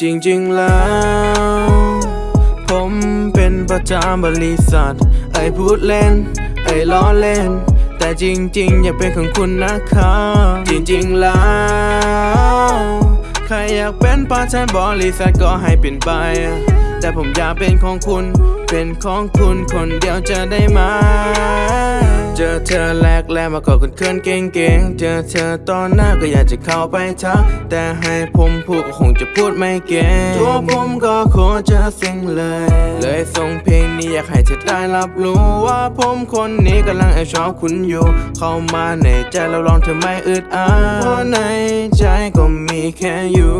จริงๆแล้ว ผมเป็นประจำบริษัท ไอพูดเล่น ไอล้อเล่น แต่จริงๆ อย่าเป็นของคุณนะครับจริงๆแล้ว ใครอยากเป็นประธานบริษัทก็ให้เป็นไป แต่ผมอยากเป็นของคุณ เป็นของคุณคนเดียวจะได้ไหมเจอเธอแรกแรกมาก็คนเคินเก่งๆ เจอเธอตอนหน้าก็อยากจะเข้าไปทัก แต่ให้ผมพูดก็คงจะพูดไม่เก่ง ตัวผมก็โคตรจะเซ็งเลย เลยส่งเพลงนี้อยากให้เธอได้รับรู้ว่าผมคนนี้กำลังแอบชอบคุณอยู่ เข้ามาในใจแล้วลองเธอไม่อึดอัดเพราะในใจก็มีแค่อยู่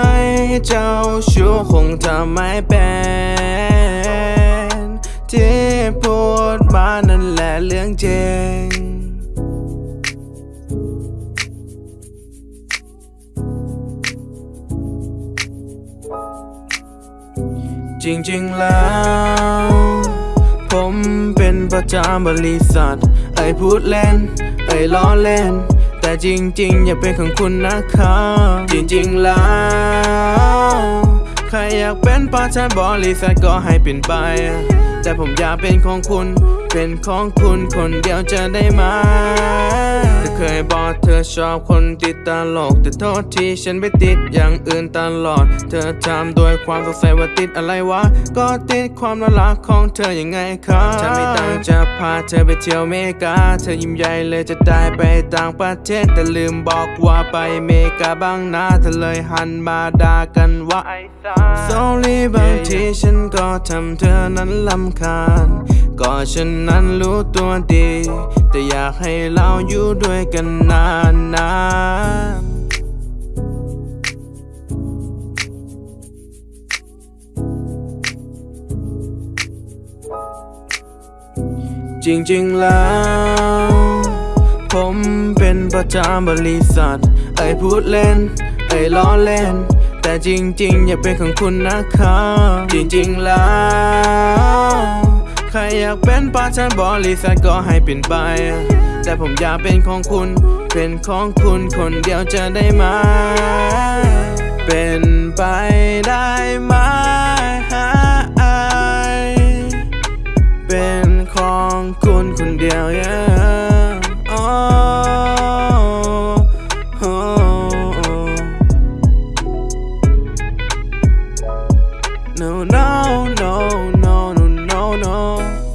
ให้เจ้าชู้คงจะไม่เป็นที่พูดมานั่นแหละเรื่องจริงจริงๆแล้ว ผมเป็นประจำบริษัท ไอ้พูดเล่น ไอ้ล้อเล่น แต่จริงๆ อย่าเป็นของคุณนะครับจริงๆ แล้ว ใครอยากเป็นประธานบริษัทก็ให้เป็นไป แต่ผมอยากเป็นของคุณเป็นของคุณคนเดียวจะได้ไหมเธอเคยบอกเธอชอบคนติดตลก แต่โทษที่ฉันไปติดอย่างอื่นตลอด เธอทำด้วยความสงสัยว่าติดอะไรวะ ก็ติดความน่ารักของเธอยังไงครับถ้ามีตังจะพาเธอไปเที่ยวเมกา เธอยิ้มใหญ่เลยจะได้ไปต่างประเทศ แต่ลืมบอกว่าไปเมกาบ้างนะ เธอเลยหันมาด่ากันว่าไอ้สา Sorry บางทีฉันก็ทำเธอนั้นลำคาญ ก็ฉันนั้นรู้ตัวดี แต่อยากให้เราอยู่ด้วยกันนานนานจริงๆแล้ว ผมเป็นประจำบริษัท ไอพูดเล่น ไอล้อเล่น แต่จริงๆ อย่าเป็นของคุณนะครับจริงๆแล้ว ใครอยากเป็นประธานบริษัทก็ให้เป็นไป แต่ผมอยากเป็นของคุณ เป็นของคุณคนเดียวจะได้ไหม เป็นไปได้ไหมเป็นของคุณคนเดียว yeah. oh, oh, oh. No, no, no, no, no, no.